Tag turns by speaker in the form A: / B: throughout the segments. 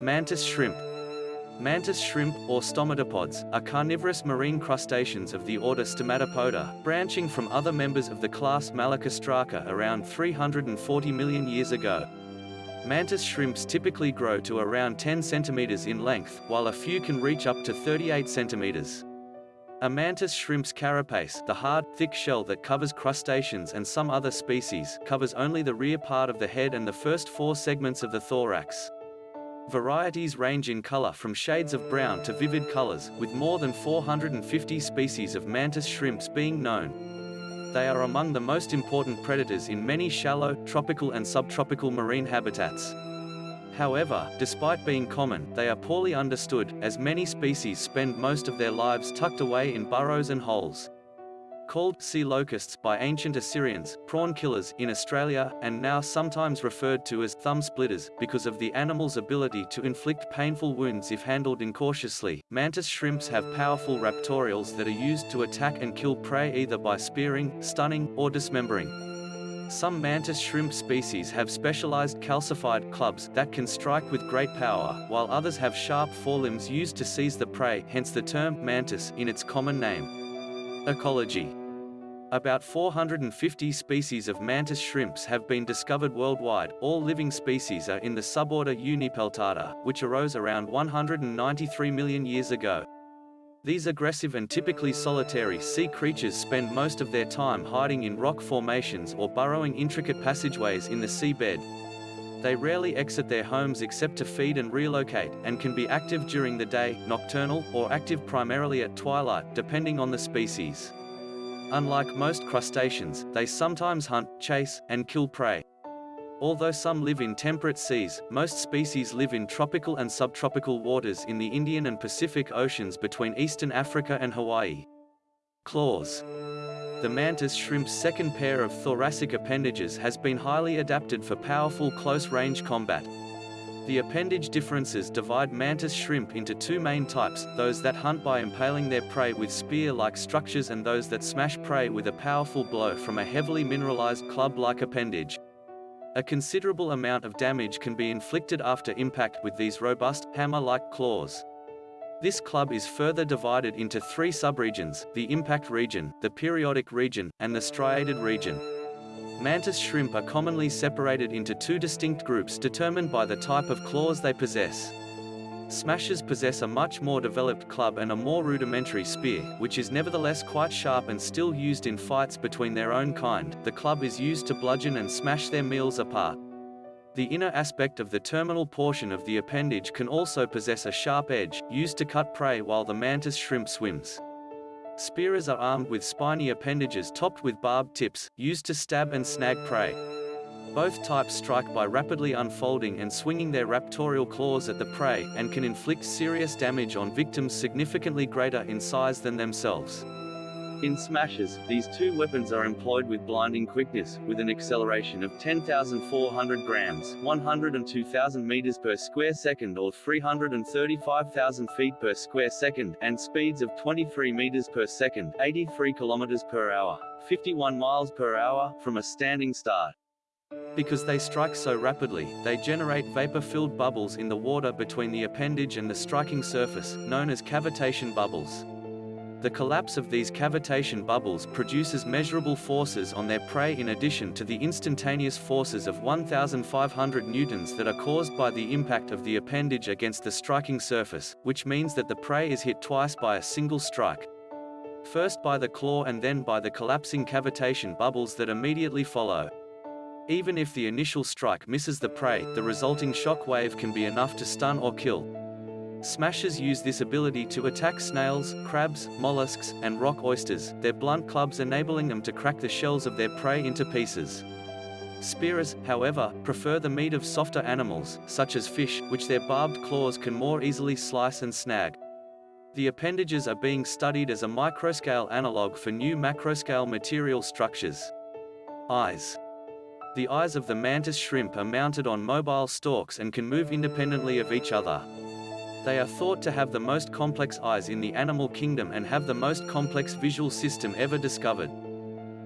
A: Mantis shrimp. Mantis shrimp, or stomatopods, are carnivorous marine crustaceans of the order Stomatopoda, branching from other members of the class Malacostraca around 340 million years ago. Mantis shrimps typically grow to around 10 centimeters in length, while a few can reach up to 38 centimeters. A mantis shrimp's carapace, the hard, thick shell that covers crustaceans and some other species, covers only the rear part of the head and the first four segments of the thorax. Varieties range in color from shades of brown to vivid colors, with more than 450 species of mantis shrimps being known. They are among the most important predators in many shallow, tropical and subtropical marine habitats. However, despite being common, they are poorly understood, as many species spend most of their lives tucked away in burrows and holes called sea locusts by ancient Assyrians, prawn killers in Australia, and now sometimes referred to as thumb splitters, because of the animal's ability to inflict painful wounds if handled incautiously. Mantis shrimps have powerful raptorials that are used to attack and kill prey either by spearing, stunning, or dismembering. Some mantis shrimp species have specialized calcified clubs that can strike with great power, while others have sharp forelimbs used to seize the prey, hence the term mantis in its common name. Ecology about 450 species of mantis shrimps have been discovered worldwide. All living species are in the suborder Unipeltata, which arose around 193 million years ago. These aggressive and typically solitary sea creatures spend most of their time hiding in rock formations or burrowing intricate passageways in the seabed. They rarely exit their homes except to feed and relocate, and can be active during the day, nocturnal, or active primarily at twilight, depending on the species. Unlike most crustaceans, they sometimes hunt, chase, and kill prey. Although some live in temperate seas, most species live in tropical and subtropical waters in the Indian and Pacific Oceans between eastern Africa and Hawaii. Claws. The mantis shrimp's second pair of thoracic appendages has been highly adapted for powerful close-range combat. The appendage differences divide mantis shrimp into two main types, those that hunt by impaling their prey with spear-like structures and those that smash prey with a powerful blow from a heavily mineralized club-like appendage. A considerable amount of damage can be inflicted after impact with these robust, hammer-like claws. This club is further divided into three subregions, the impact region, the periodic region, and the striated region. Mantis shrimp are commonly separated into two distinct groups determined by the type of claws they possess. Smashers possess a much more developed club and a more rudimentary spear, which is nevertheless quite sharp and still used in fights between their own kind. The club is used to bludgeon and smash their meals apart. The inner aspect of the terminal portion of the appendage can also possess a sharp edge, used to cut prey while the mantis shrimp swims. Spearers are armed with spiny appendages topped with barbed tips, used to stab and snag prey. Both types strike by rapidly unfolding and swinging their raptorial claws at the prey, and can inflict serious damage on victims significantly greater in size than themselves. In smashes, these two weapons are employed with blinding quickness, with an acceleration of 10,400 grams 102,000 meters per square second or 335,000 feet per square second, and speeds of 23 meters per second 83 kilometers per hour, 51 miles per hour, from a standing start. Because they strike so rapidly, they generate vapor-filled bubbles in the water between the appendage and the striking surface, known as cavitation bubbles. The collapse of these cavitation bubbles produces measurable forces on their prey in addition to the instantaneous forces of 1,500 newtons that are caused by the impact of the appendage against the striking surface, which means that the prey is hit twice by a single strike. First by the claw and then by the collapsing cavitation bubbles that immediately follow. Even if the initial strike misses the prey, the resulting shock wave can be enough to stun or kill. Smashers use this ability to attack snails, crabs, mollusks, and rock oysters, their blunt clubs enabling them to crack the shells of their prey into pieces. Spearers, however, prefer the meat of softer animals, such as fish, which their barbed claws can more easily slice and snag. The appendages are being studied as a microscale analog for new macroscale material structures. Eyes. The eyes of the mantis shrimp are mounted on mobile stalks and can move independently of each other. They are thought to have the most complex eyes in the animal kingdom and have the most complex visual system ever discovered.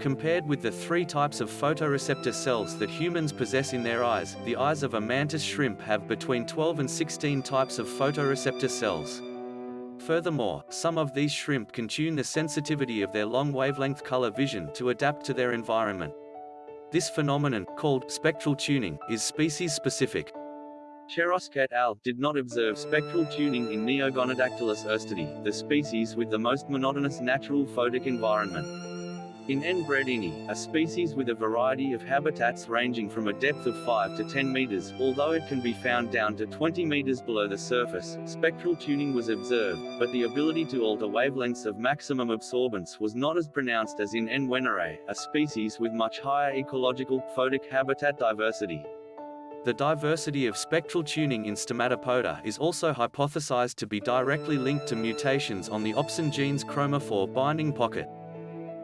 A: Compared with the three types of photoreceptor cells that humans possess in their eyes, the eyes of a mantis shrimp have between 12 and 16 types of photoreceptor cells. Furthermore, some of these shrimp can tune the sensitivity of their long wavelength color vision to adapt to their environment. This phenomenon, called spectral tuning, is species-specific. Cheroske et al. did not observe spectral tuning in Neogonodactylus oerstedii, the species with the most monotonous natural photic environment. In N. bredini, a species with a variety of habitats ranging from a depth of 5 to 10 meters, although it can be found down to 20 meters below the surface, spectral tuning was observed, but the ability to alter wavelengths of maximum absorbance was not as pronounced as in N. a species with much higher ecological, photic habitat diversity. The diversity of spectral tuning in Stomatopoda is also hypothesized to be directly linked to mutations on the opsin gene's chromophore binding pocket.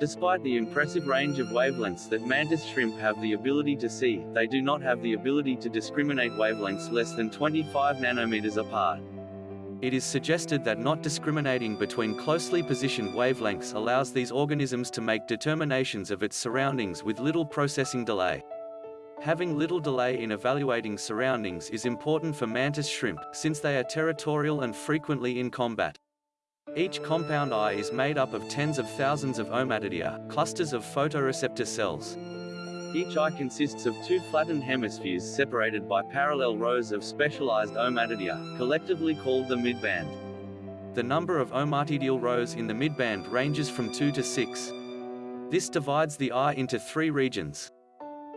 A: Despite the impressive range of wavelengths that mantis shrimp have the ability to see, they do not have the ability to discriminate wavelengths less than 25 nanometers apart. It is suggested that not discriminating between closely positioned wavelengths allows these organisms to make determinations of its surroundings with little processing delay. Having little delay in evaluating surroundings is important for mantis shrimp, since they are territorial and frequently in combat. Each compound eye is made up of tens of thousands of ommatidia, clusters of photoreceptor cells. Each eye consists of two flattened hemispheres separated by parallel rows of specialized ommatidia, collectively called the midband. The number of ommatidial rows in the midband ranges from 2 to 6. This divides the eye into three regions.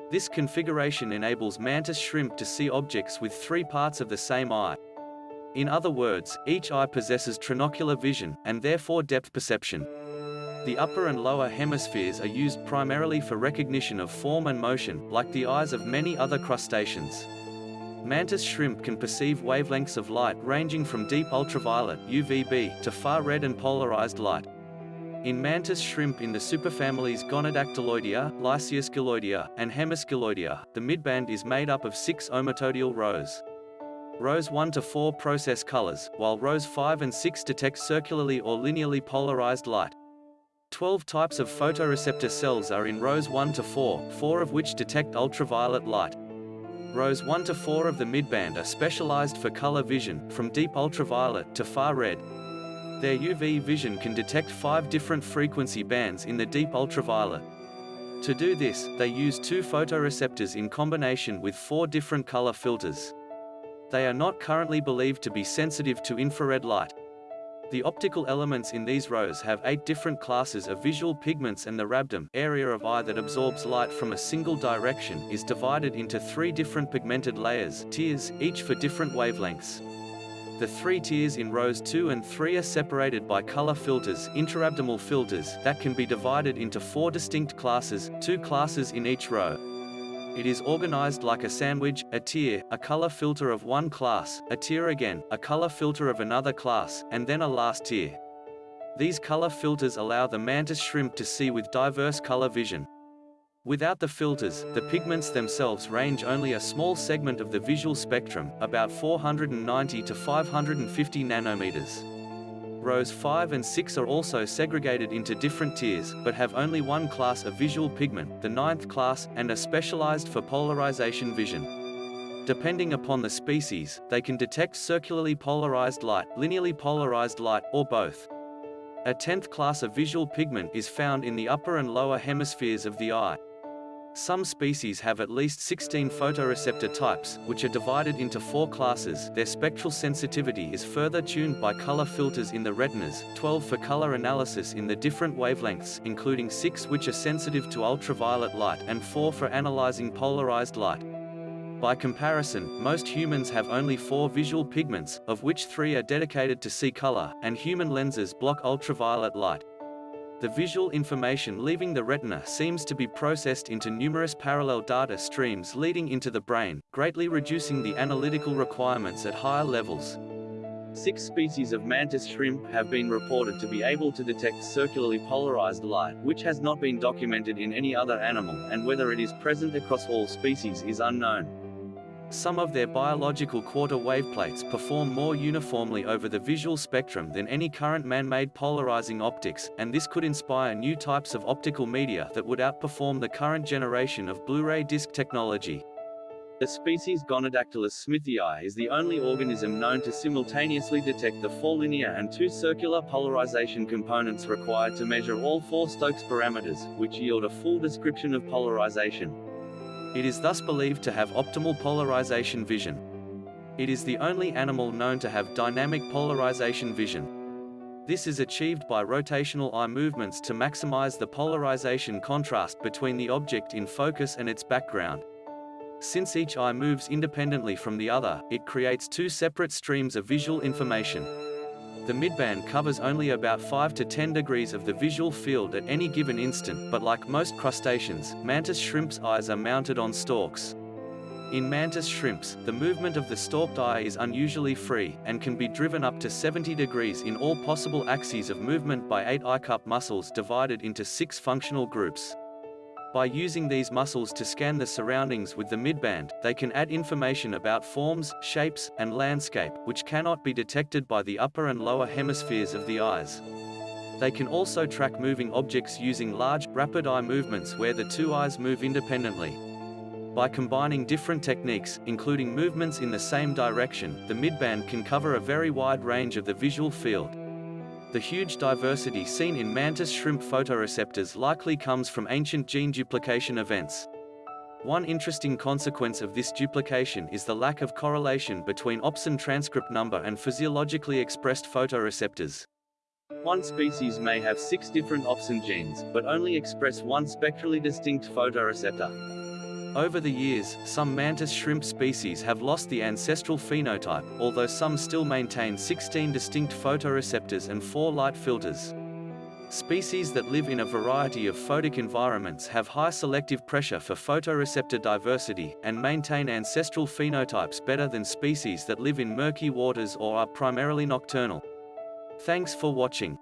A: This configuration enables mantis shrimp to see objects with three parts of the same eye. In other words, each eye possesses trinocular vision, and therefore depth perception. The upper and lower hemispheres are used primarily for recognition of form and motion, like the eyes of many other crustaceans. Mantis shrimp can perceive wavelengths of light ranging from deep ultraviolet UVB to far red and polarized light. In mantis shrimp in the superfamilies Gonodactyloidea, Lysiosquilloidea, and Hemisquilloidea, the midband is made up of six ommatidial rows. Rows 1 to 4 process colors, while rows 5 and 6 detect circularly or linearly polarized light. 12 types of photoreceptor cells are in rows 1 to 4, 4 of which detect ultraviolet light. Rows 1 to 4 of the midband are specialized for color vision, from deep ultraviolet to far red. Their UV vision can detect five different frequency bands in the deep ultraviolet. To do this, they use two photoreceptors in combination with four different color filters. They are not currently believed to be sensitive to infrared light. The optical elements in these rows have eight different classes of visual pigments and the rhabdom area of eye that absorbs light from a single direction is divided into three different pigmented layers tiers, each for different wavelengths. The three tiers in rows 2 and 3 are separated by color filters intrarhabdomal filters that can be divided into four distinct classes, two classes in each row. It is organized like a sandwich, a tier, a color filter of one class, a tier again, a color filter of another class, and then a last tier. These color filters allow the mantis shrimp to see with diverse color vision. Without the filters, the pigments themselves range only a small segment of the visual spectrum, about 490 to 550 nanometers. Rows 5 and 6 are also segregated into different tiers, but have only one class of visual pigment, the ninth class, and are specialized for polarization vision. Depending upon the species, they can detect circularly polarized light, linearly polarized light, or both. A tenth class of visual pigment is found in the upper and lower hemispheres of the eye. Some species have at least 16 photoreceptor types, which are divided into four classes. Their spectral sensitivity is further tuned by color filters in the retinas, 12 for color analysis in the different wavelengths, including 6 which are sensitive to ultraviolet light and 4 for analyzing polarized light. By comparison, most humans have only four visual pigments, of which three are dedicated to see color, and human lenses block ultraviolet light. The visual information leaving the retina seems to be processed into numerous parallel data streams leading into the brain, greatly reducing the analytical requirements at higher levels. Six species of mantis shrimp have been reported to be able to detect circularly polarized light, which has not been documented in any other animal, and whether it is present across all species is unknown. Some of their biological quarter wave plates perform more uniformly over the visual spectrum than any current man-made polarizing optics, and this could inspire new types of optical media that would outperform the current generation of Blu-ray disc technology. The species Gonodactylus smithii is the only organism known to simultaneously detect the four linear and two circular polarization components required to measure all four Stokes parameters, which yield a full description of polarization. It is thus believed to have optimal polarization vision. It is the only animal known to have dynamic polarization vision. This is achieved by rotational eye movements to maximize the polarization contrast between the object in focus and its background. Since each eye moves independently from the other, it creates two separate streams of visual information. The midband covers only about 5 to 10 degrees of the visual field at any given instant, but like most crustaceans, mantis shrimps' eyes are mounted on stalks. In mantis shrimps, the movement of the stalked eye is unusually free, and can be driven up to 70 degrees in all possible axes of movement by eight eye cup muscles divided into six functional groups. By using these muscles to scan the surroundings with the midband, they can add information about forms, shapes, and landscape, which cannot be detected by the upper and lower hemispheres of the eyes. They can also track moving objects using large, rapid eye movements where the two eyes move independently. By combining different techniques, including movements in the same direction, the midband can cover a very wide range of the visual field. The huge diversity seen in mantis shrimp photoreceptors likely comes from ancient gene duplication events. One interesting consequence of this duplication is the lack of correlation between opsin transcript number and physiologically expressed photoreceptors. One species may have six different opsin genes, but only express one spectrally distinct photoreceptor. Over the years, some mantis shrimp species have lost the ancestral phenotype, although some still maintain 16 distinct photoreceptors and 4 light filters. Species that live in a variety of photic environments have high selective pressure for photoreceptor diversity, and maintain ancestral phenotypes better than species that live in murky waters or are primarily nocturnal. Thanks for watching.